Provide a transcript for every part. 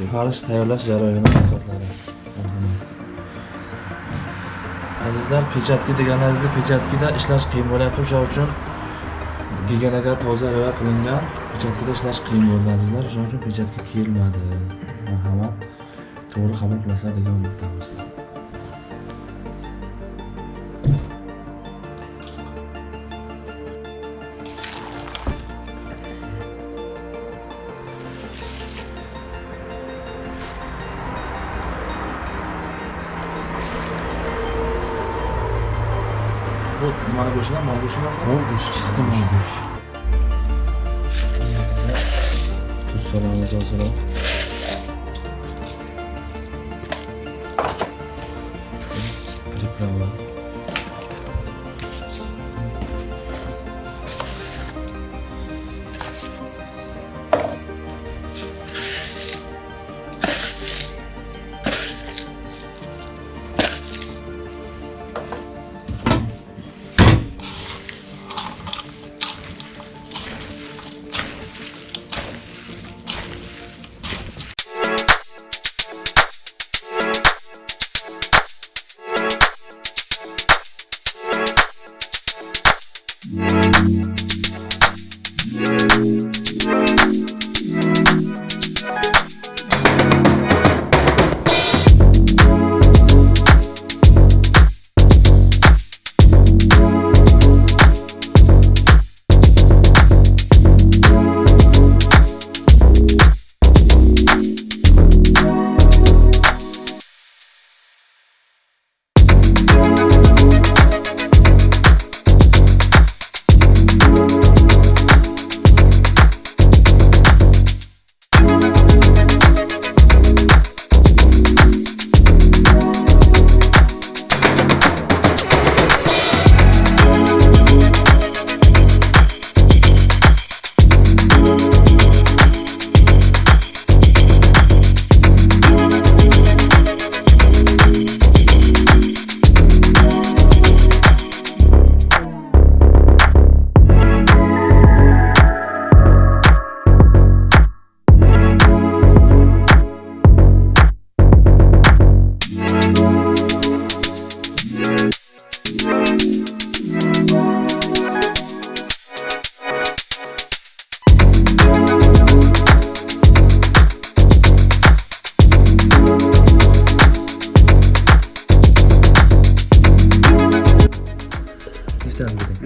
turi farsh tayyorlash jarayoni mahsulotlari azizlar pechatki deganlaringizda pechatgida ishlash qiyin bo'lyapti. O'sha uchun giganaga toza rioya qilingan pechatkida ishlash qiyin bo'ldi azizlar. O'shaning uchun pechatga kiyilmadi. Marhamat. To'g'ri qabul qilasizlar degan umiddamiz bu nimani go'shtidan mol go'shtidan Mol go'shti. чисто mol go'shti tuz solamiz ozroq приправа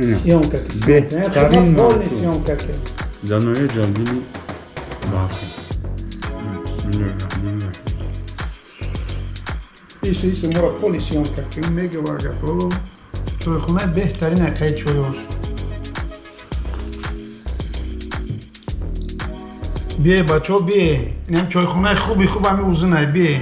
Ina. Съемка. Бехтарин Е, малко. съемка. Данове ҷалбини бахи. Бисмиллаҳирраҳманирраҳим. Иса, иса, мора поли съемка. Ким мега вага. О, чойхона бехтарин акай чойош. бие бачо бие инам чойхонаи хуби хуб ҳами узунай бие